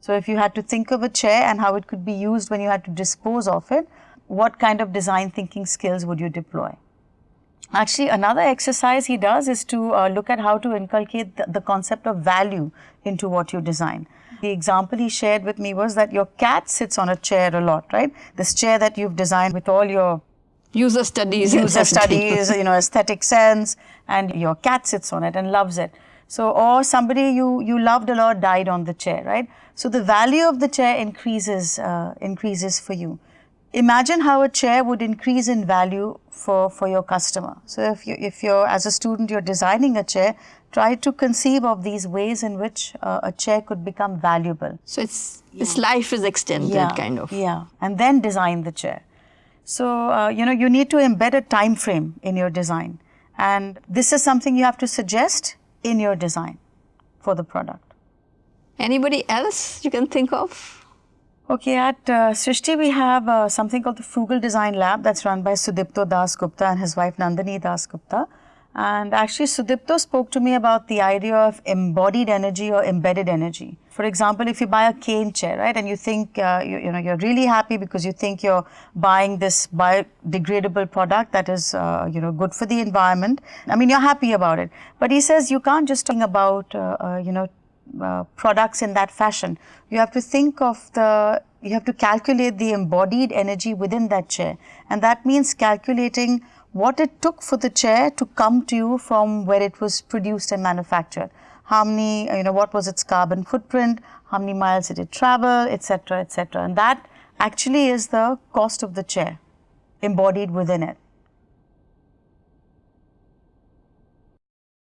So if you had to think of a chair and how it could be used when you had to dispose of it, what kind of design thinking skills would you deploy? Actually, another exercise he does is to uh, look at how to inculcate the, the, concept of value into what you design. The example he shared with me was that your cat sits on a chair a lot, right? This chair that you've designed with all your user studies, user studies, you know, aesthetic sense, and your cat sits on it and loves it. So, or somebody you you loved a lot died on the chair, right? So the value of the chair increases uh, increases for you imagine how a chair would increase in value for, for your customer. So if you if you're as a student you're designing a chair, try to conceive of these ways in which uh, a chair could become valuable. So it's yeah. its life is extended yeah, kind of. Yeah, and then design the chair. So uh, you know you need to embed a time frame in your design, and this is something you have to suggest in your design for the product. Anybody else you can think of? Okay, at uh, Srishti we have uh, something called the Frugal Design Lab that's run by Sudipto Das Gupta and his wife Nandini Das Gupta. And actually Sudipto spoke to me about the idea of embodied energy or embedded energy. For example, if you buy a cane chair, right, and you think, uh, you, you, know, you're really happy because you think you're buying this biodegradable product that is, uh, you know, good for the environment. I mean, you're happy about it. But he says you can't just think about, uh, uh, you know, uh, products in that fashion. You have to think of the, you have to calculate the embodied energy within that chair. And that means calculating what it took for the chair to come to you from where it was produced and manufactured. How many, you know, what was its carbon footprint, how many miles did it travel, etc., etc. And that actually is the cost of the chair embodied within it.